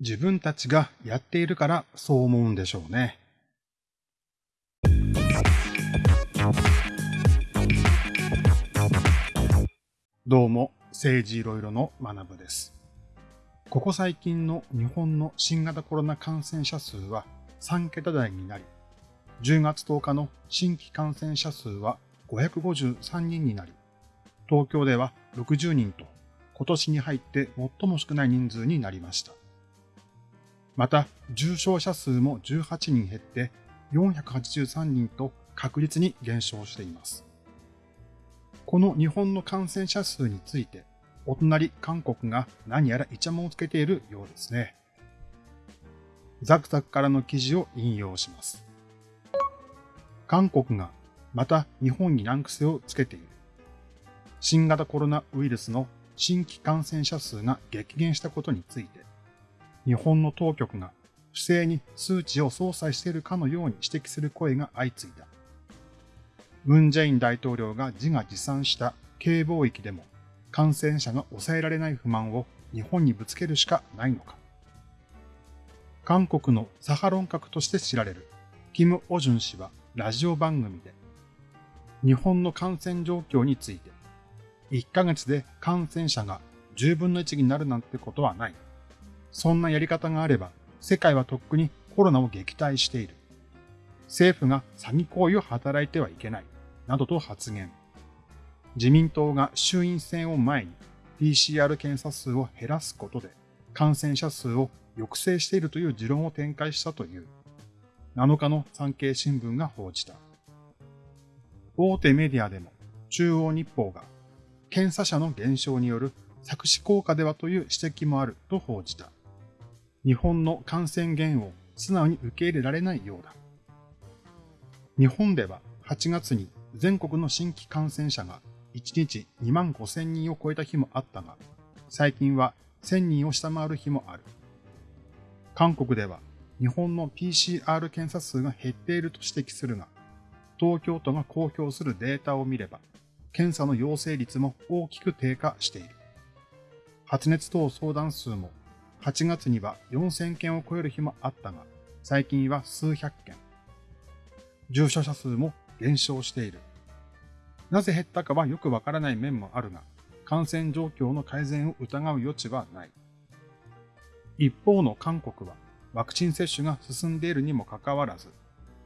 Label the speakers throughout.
Speaker 1: 自分たちがやっているからそう思うんでしょうね。どうも、政治いろいろの学部です。ここ最近の日本の新型コロナ感染者数は3桁台になり、10月10日の新規感染者数は553人になり、東京では60人と今年に入って最も少ない人数になりました。また、重症者数も18人減って483人と確実に減少しています。この日本の感染者数について、お隣韓国が何やらイチャモンをつけているようですね。ザクザクからの記事を引用します。韓国がまた日本に難癖をつけている。新型コロナウイルスの新規感染者数が激減したことについて、日本の当局が不正に数値を操作しているかのように指摘する声が相次いだ。ムン・ジェイン大統領が自画自賛した軽貿易でも感染者が抑えられない不満を日本にぶつけるしかないのか。韓国のサハロン閣として知られるキム・オジュン氏はラジオ番組で日本の感染状況について1ヶ月で感染者が10分の1になるなんてことはない。そんなやり方があれば、世界はとっくにコロナを撃退している。政府が詐欺行為を働いてはいけない。などと発言。自民党が衆院選を前に PCR 検査数を減らすことで感染者数を抑制しているという持論を展開したという。7日の産経新聞が報じた。大手メディアでも中央日報が検査者の減少による作詞効果ではという指摘もあると報じた。日本の感染源を素直に受け入れられないようだ。日本では8月に全国の新規感染者が1日2万5千人を超えた日もあったが、最近は1000人を下回る日もある。韓国では日本の PCR 検査数が減っていると指摘するが、東京都が公表するデータを見れば、検査の陽性率も大きく低下している。発熱等相談数も8月には4000件を超える日もあったが、最近は数百件。重症者数も減少している。なぜ減ったかはよくわからない面もあるが、感染状況の改善を疑う余地はない。一方の韓国はワクチン接種が進んでいるにもかかわらず、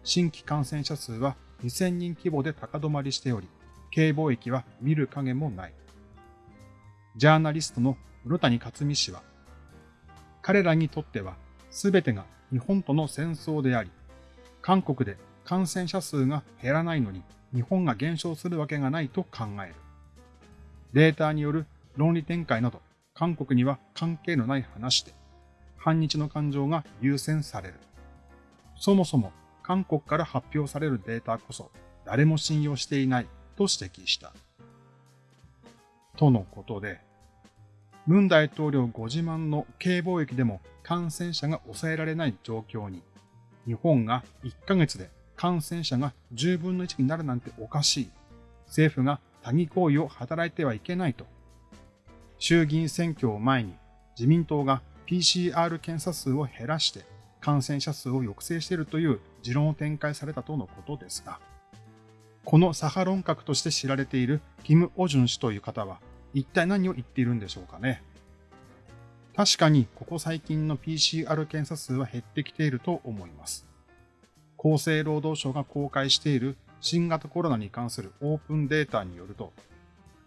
Speaker 1: 新規感染者数は2000人規模で高止まりしており、経貿易は見る影もない。ジャーナリストの室谷克美氏は、彼らにとっては全てが日本との戦争であり、韓国で感染者数が減らないのに日本が減少するわけがないと考える。データによる論理展開など韓国には関係のない話で、反日の感情が優先される。そもそも韓国から発表されるデータこそ誰も信用していないと指摘した。とのことで、文大統領ご自慢の軽貿易でも感染者が抑えられない状況に、日本が1ヶ月で感染者が10分の1になるなんておかしい。政府が詐欺行為を働いてはいけないと。衆議院選挙を前に自民党が PCR 検査数を減らして感染者数を抑制しているという持論を展開されたとのことですが、このサハロン閣として知られているキム・オジュン氏という方は一体何を言っているんでしょうかね。確かにここ最近の PCR 検査数は減ってきていると思います。厚生労働省が公開している新型コロナに関するオープンデータによると、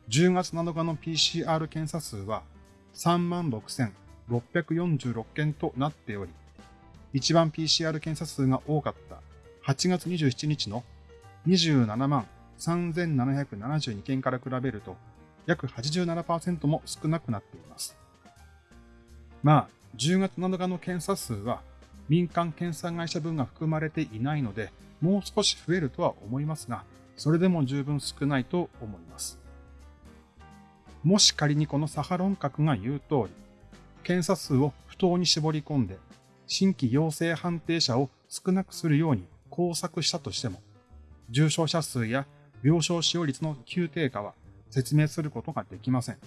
Speaker 1: 10月7日の PCR 検査数は36,646件となっており、一番 PCR 検査数が多かった8月27日の27万3772件から比べると、約87%も少なくなっています。まあ、10月7日の検査数は民間検査会社分が含まれていないので、もう少し増えるとは思いますが、それでも十分少ないと思います。もし仮にこのサハロン核が言う通り、検査数を不当に絞り込んで、新規陽性判定者を少なくするように工作したとしても、重症者数や病床使用率の急低下は説明することができません。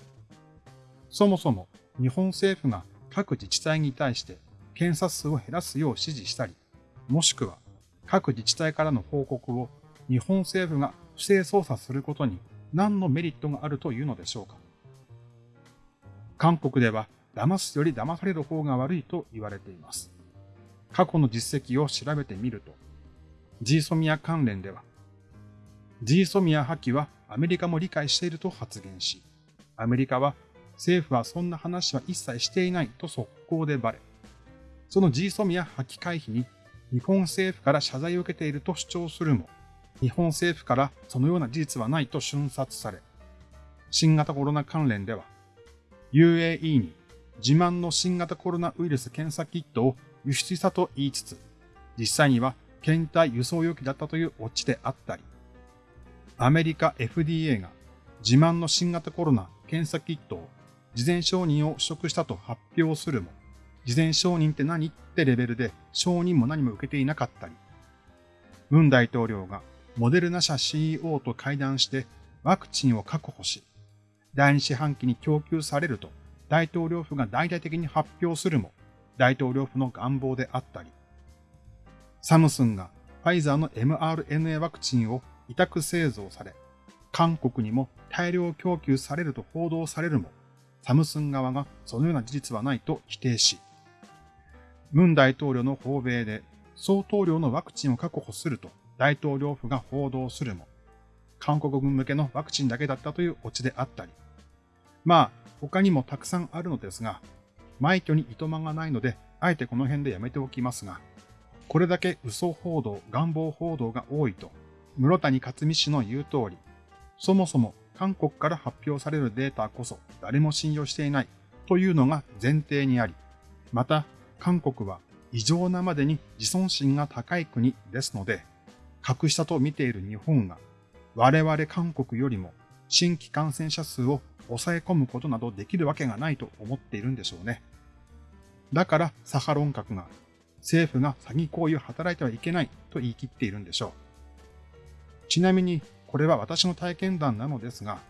Speaker 1: そもそも日本政府が各自治体に対して検査数を減らすよう指示したり、もしくは各自治体からの報告を日本政府が不正操作することに何のメリットがあるというのでしょうか。韓国では騙すより騙される方が悪いと言われています。過去の実績を調べてみると、ジーソミア関連では、ジーソミア破棄はアメリカも理解していると発言し、アメリカは政府はそんな話は一切していないと速攻でバレ、そのジーソミア破棄回避に日本政府から謝罪を受けていると主張するも、日本政府からそのような事実はないと瞬殺され、新型コロナ関連では、UAE に自慢の新型コロナウイルス検査キットを輸出したと言いつつ、実際には検体輸送容器だったというオチであったり、アメリカ FDA が自慢の新型コロナ検査キットを事前承認を取得したと発表するも、事前承認って何ってレベルで承認も何も受けていなかったり、文大統領がモデルナ社 CEO と会談してワクチンを確保し、第二四半期に供給されると大統領府が大々的に発表するも、大統領府の願望であったり、サムスンがファイザーの mRNA ワクチンを委託製造され、韓国にも大量供給されると報道されるも、サムスン側がそのような事実はないと否定し、文大統領の訪米で相当量のワクチンを確保すると大統領府が報道するも、韓国軍向けのワクチンだけだったというオチであったり、まあ、他にもたくさんあるのですが、枚挙にいとまがないので、あえてこの辺でやめておきますが、これだけ嘘報道、願望報道が多いと、室谷克美氏の言う通り、そもそも韓国から発表されるデータこそ誰も信用していないというのが前提にあり、また韓国は異常なまでに自尊心が高い国ですので、格下と見ている日本が我々韓国よりも新規感染者数を抑え込むことなどできるわけがないと思っているんでしょうね。だからサハロン閣が政府が詐欺行為を働いてはいけないと言い切っているんでしょう。ちなみにこれは私の体験談なのですが、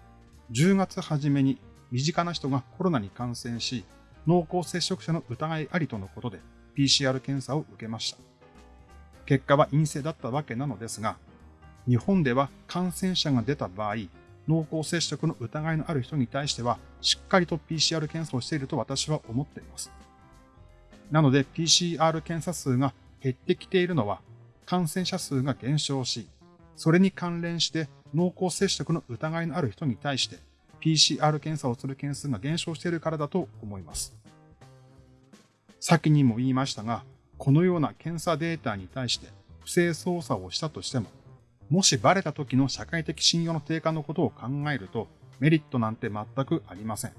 Speaker 1: 10月初めに身近な人がコロナに感染し、濃厚接触者の疑いありとのことで PCR 検査を受けました。結果は陰性だったわけなのですが、日本では感染者が出た場合、濃厚接触の疑いのある人に対しては、しっかりと PCR 検査をしていると私は思っています。なので PCR 検査数が減ってきているのは、感染者数が減少し、それに関連して濃厚接触の疑いのある人に対して PCR 検査をする件数が減少しているからだと思います。先にも言いましたが、このような検査データに対して不正操作をしたとしても、もしバレた時の社会的信用の低下のことを考えるとメリットなんて全くありません。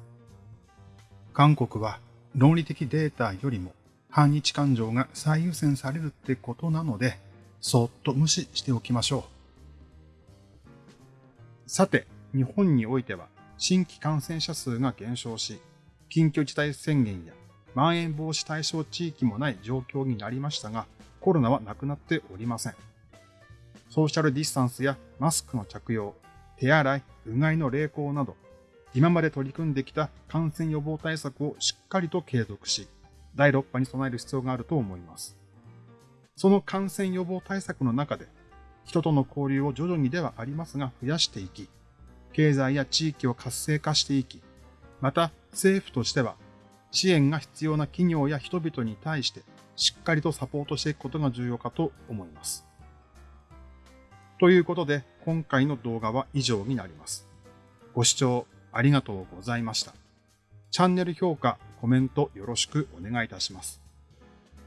Speaker 1: 韓国は論理的データよりも反日感情が最優先されるってことなので、そっと無視しておきましょう。さて、日本においては新規感染者数が減少し、緊急事態宣言やまん延防止対象地域もない状況になりましたが、コロナはなくなっておりません。ソーシャルディスタンスやマスクの着用、手洗い、うがいの励行など、今まで取り組んできた感染予防対策をしっかりと継続し、第6波に備える必要があると思います。その感染予防対策の中で、人との交流を徐々にではありますが増やしていき、経済や地域を活性化していき、また政府としては支援が必要な企業や人々に対してしっかりとサポートしていくことが重要かと思います。ということで今回の動画は以上になります。ご視聴ありがとうございました。チャンネル評価、コメントよろしくお願いいたします。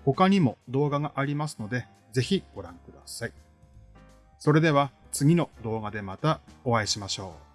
Speaker 1: 他にも動画がありますので、ぜひご覧ください。それでは次の動画でまたお会いしましょう。